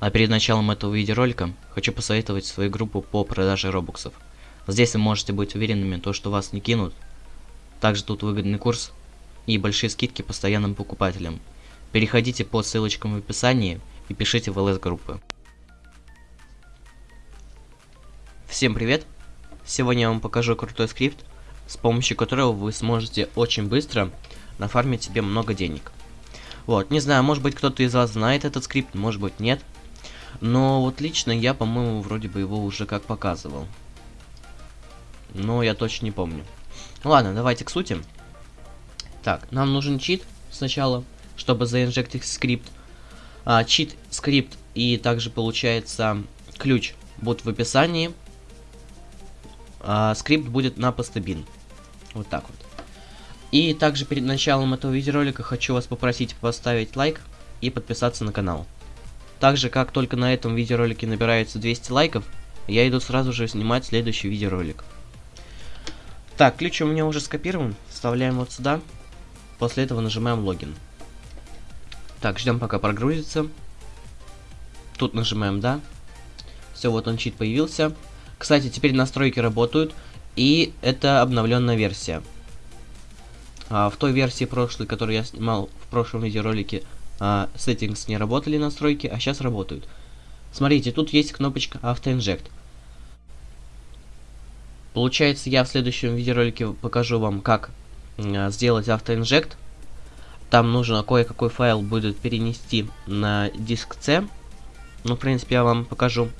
А перед началом этого видеоролика хочу посоветовать свою группу по продаже робоксов. Здесь вы можете быть уверенными, то, что вас не кинут. Также тут выгодный курс и большие скидки постоянным покупателям. Переходите по ссылочкам в описании и пишите в ЛС-группы. Всем привет! Сегодня я вам покажу крутой скрипт, с помощью которого вы сможете очень быстро нафармить себе много денег. Вот, не знаю, может быть кто-то из вас знает этот скрипт, может быть нет. Но вот лично я, по-моему, вроде бы его уже как показывал. Но я точно не помню. Ладно, давайте к сути. Так, нам нужен чит сначала, чтобы заинжектить скрипт. А, чит, скрипт и также получается ключ будут в описании. А, скрипт будет на постабин. Вот так вот. И также перед началом этого видеоролика хочу вас попросить поставить лайк и подписаться на канал. Также, как только на этом видеоролике набирается 200 лайков, я иду сразу же снимать следующий видеоролик. Так, ключ у меня уже скопирован. Вставляем вот сюда. После этого нажимаем логин. Так, ждем пока прогрузится. Тут нажимаем да. Все, вот он чит появился. Кстати, теперь настройки работают. И это обновленная версия. А, в той версии прошлой, которую я снимал в прошлом видеоролике, а, settings не работали настройки, а сейчас работают. Смотрите, тут есть кнопочка AutoInject. Получается, я в следующем видеоролике покажу вам, как а, сделать AutoInject. Там нужно кое-какой файл будет перенести на диск C. Ну, в принципе, я вам покажу.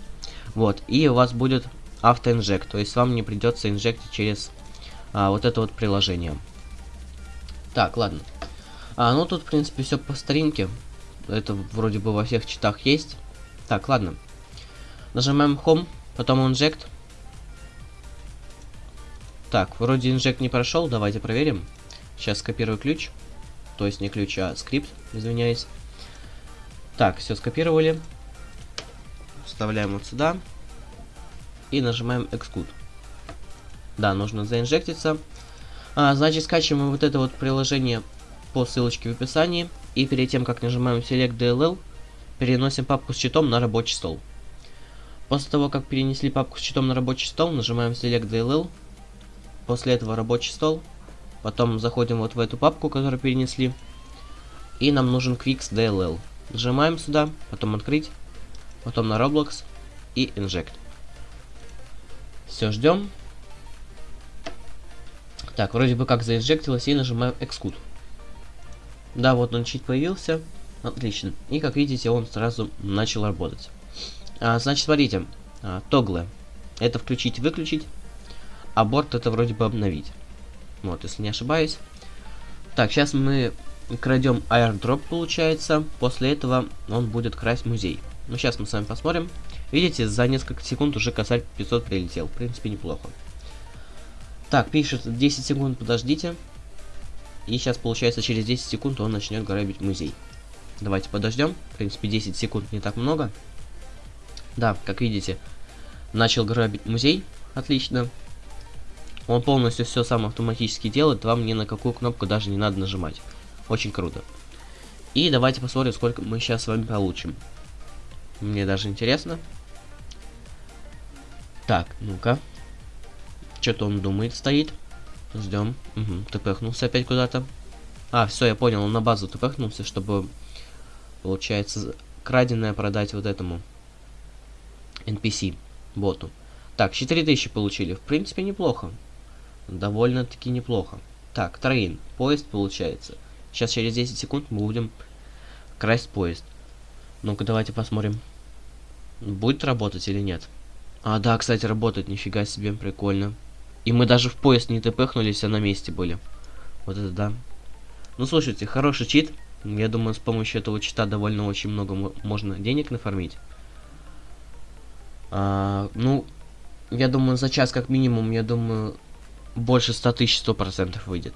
Вот, и у вас будет AutoInject, то есть вам не придется инжектить через а, вот это вот приложение. Так, ладно. А, ну тут, в принципе, все по старинке. Это вроде бы во всех читах есть. Так, ладно. Нажимаем Home, потом Inject. Так, вроде инжект не прошел, давайте проверим. Сейчас скопирую ключ. То есть не ключ, а скрипт, извиняюсь. Так, все скопировали. Вставляем вот сюда. И нажимаем Execute. Да, нужно заинжектиться. А, значит, скачиваем вот это вот приложение по ссылочке в описании. И перед тем, как нажимаем Select DLL, переносим папку с читом на рабочий стол. После того, как перенесли папку с читом на рабочий стол, нажимаем Select DLL. После этого рабочий стол. Потом заходим вот в эту папку, которую перенесли. И нам нужен Quix DLL. Нажимаем сюда, потом открыть, потом на Roblox и Inject. Все, ждем. Так, вроде бы как заинжектилось и нажимаем Execute. Да, вот он чит появился. Отлично. И как видите, он сразу начал работать. А, значит, смотрите. А, тоглы. Это включить и выключить. А борт это вроде бы обновить. Вот, если не ошибаюсь. Так, сейчас мы крадем airdrop, получается. После этого он будет красть музей. Ну, сейчас мы с вами посмотрим. Видите, за несколько секунд уже косарь 500 прилетел. В принципе, неплохо. Так, пишет 10 секунд, подождите. И сейчас, получается, через 10 секунд он начнет грабить музей. Давайте подождем. В принципе, 10 секунд не так много. Да, как видите, начал грабить музей. Отлично. Он полностью все сам автоматически делает. Вам ни на какую кнопку даже не надо нажимать. Очень круто. И давайте посмотрим, сколько мы сейчас с вами получим. Мне даже интересно. Так, ну-ка. Что-то он думает, стоит. Ждем. Угу. Тпхнулся опять куда-то. А, все, я понял, он на базу тпхнулся, чтобы, получается, краденое продать вот этому NPC, боту. Так, 4000 получили. В принципе, неплохо. Довольно-таки неплохо. Так, трейн. Поезд получается. Сейчас через 10 секунд мы будем красть поезд. Ну-ка, давайте посмотрим. Будет работать или нет. А, да, кстати, работает. Нифига себе, прикольно. И мы даже в поезд не тпхнулись, а на месте были. Вот это да. Ну, слушайте, хороший чит. Я думаю, с помощью этого чита довольно очень много можно денег нафармить. А, ну, я думаю, за час как минимум, я думаю, больше 100 тысяч 100% выйдет.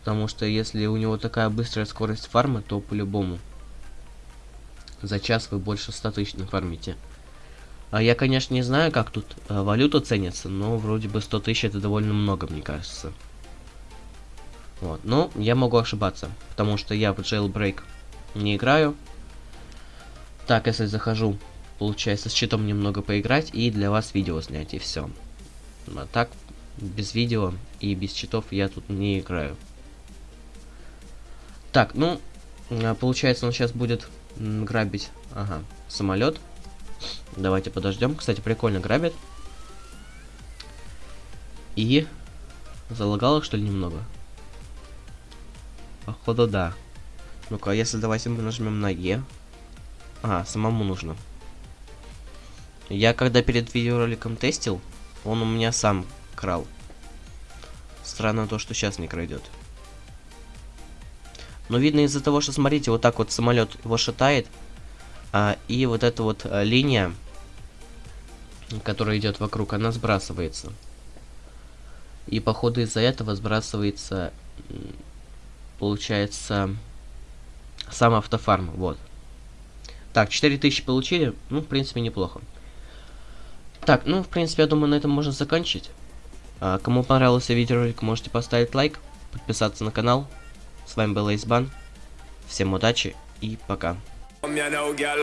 Потому что если у него такая быстрая скорость фарма, то по-любому. За час вы больше 100 тысяч нафармите. А я, конечно, не знаю, как тут э, валюта ценится, но вроде бы 100 тысяч это довольно много, мне кажется. Вот, но я могу ошибаться, потому что я в Jailbreak не играю. Так, если захожу, получается, с читом немного поиграть и для вас видео снять, и все. А так, без видео и без читов я тут не играю. Так, ну, а, получается, он сейчас будет грабить, ага, самолет. Давайте подождем. Кстати, прикольно грабит. И залагало, что ли, немного? Походу, да. Ну-ка, а если давайте мы нажмем на Е. А, самому нужно. Я когда перед видеороликом тестил, он у меня сам крал. Странно то, что сейчас не крадет. Но видно из-за того, что, смотрите, вот так вот самолет его шатает. А, и вот эта вот а, линия, которая идет вокруг, она сбрасывается. И походу из-за этого сбрасывается, получается, сам автофарм. Вот. Так, 4000 получили. Ну, в принципе, неплохо. Так, ну, в принципе, я думаю, на этом можно заканчивать. А, кому понравился видеоролик, можете поставить лайк, подписаться на канал. С вами был Эйсбан. Всем удачи и пока. Come here now, girl.